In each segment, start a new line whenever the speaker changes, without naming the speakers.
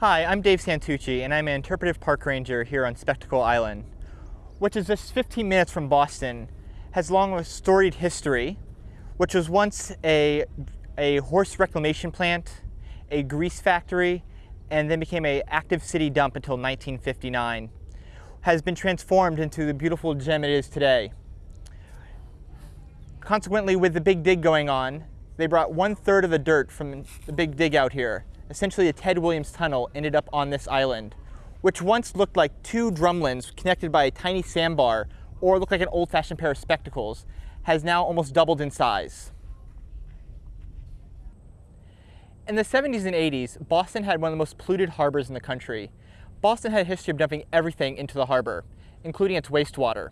Hi, I'm Dave Santucci, and I'm an interpretive park ranger here on Spectacle Island, which is just 15 minutes from Boston, has long a storied history, which was once a, a horse reclamation plant, a grease factory, and then became a active city dump until 1959, has been transformed into the beautiful gem it is today. Consequently, with the big dig going on, they brought one third of the dirt from the big dig out here. Essentially, the Ted Williams Tunnel ended up on this island, which once looked like two drumlins connected by a tiny sandbar or looked like an old-fashioned pair of spectacles, has now almost doubled in size. In the 70s and 80s, Boston had one of the most polluted harbors in the country. Boston had a history of dumping everything into the harbor, including its wastewater.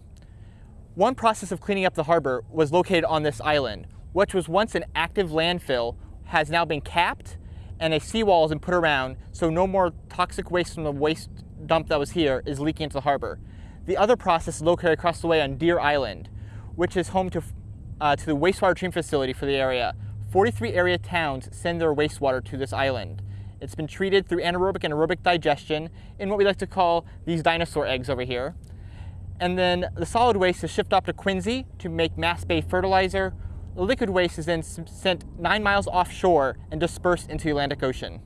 One process of cleaning up the harbor was located on this island, which was once an active landfill, has now been capped, and a seawall has been put around so no more toxic waste from the waste dump that was here is leaking into the harbor. The other process is located across the way on Deer Island, which is home to, uh, to the wastewater treatment facility for the area. 43 area towns send their wastewater to this island. It's been treated through anaerobic and aerobic digestion in what we like to call these dinosaur eggs over here. And then the solid waste is shipped off to Quincy to make Mass Bay fertilizer. The liquid waste is then sent nine miles offshore and dispersed into the Atlantic Ocean.